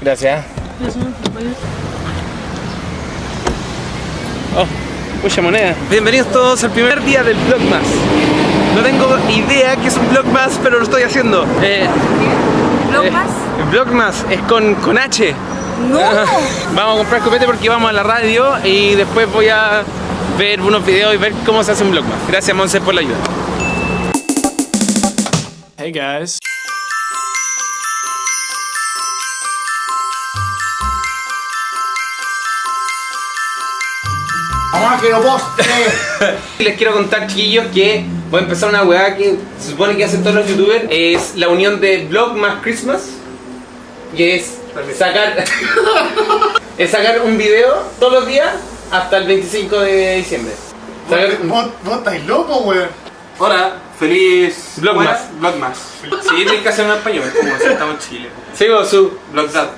Gracias. Oh, mucha moneda. Bienvenidos todos al primer día del Vlogmas. No tengo idea qué es un Vlogmas, pero lo estoy haciendo. Eh, ¿Vlogmas? eh, Vlogmas es con, con H. ¡No! Vamos a comprar copete porque vamos a la radio y después voy a ver unos videos y ver cómo se hace un Vlogmas. Gracias Monse por la ayuda. Hey guys. ¡Vamos que lo poste! Les quiero contar, chiquillos, que voy a empezar una weá que se supone que hacen todos los youtubers. Es la unión de Vlog más Christmas. Y es sacar, es sacar un video todos los días hasta el 25 de diciembre. Sacar- ¿Vos, vos estáis loco, weón? Hola, feliz Vlogmas. Buena- Vlogmas. Sí, tienes que hacer un español, como si estamos en Chile. Sigo su Vlogdad.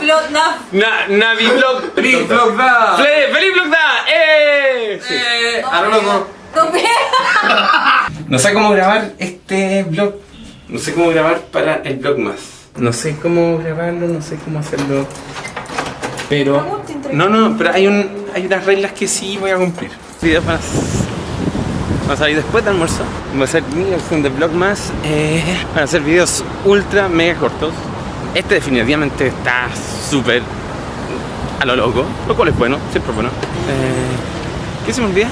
Vlogmas. na, Navi. ¡Feliz Vlogdad! ¡Feliz, feliz Vlogda! ¡Eh! Sí. A lo loco. No pega. No sé cómo grabar este vlog. No sé cómo grabar para el vlog más. No sé cómo grabarlo, no sé cómo hacerlo. Pero. No, no, pero hay un hay unas reglas que sí voy a cumplir. Videos van a, van a salir después del almuerzo. Va a ser mi versión de vlog más. Eh, van a ser videos ultra mega cortos. Este definitivamente está súper a lo loco, lo cual es bueno, siempre es bueno. Eh, ¿Qué se me olvida?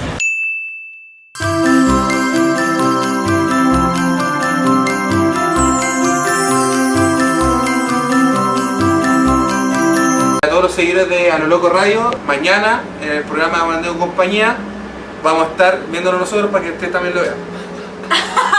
Todos los seguidores de A lo Loco Radio, mañana en el programa Bandeo Compañía vamos a estar viéndolo nosotros para que usted también lo vea.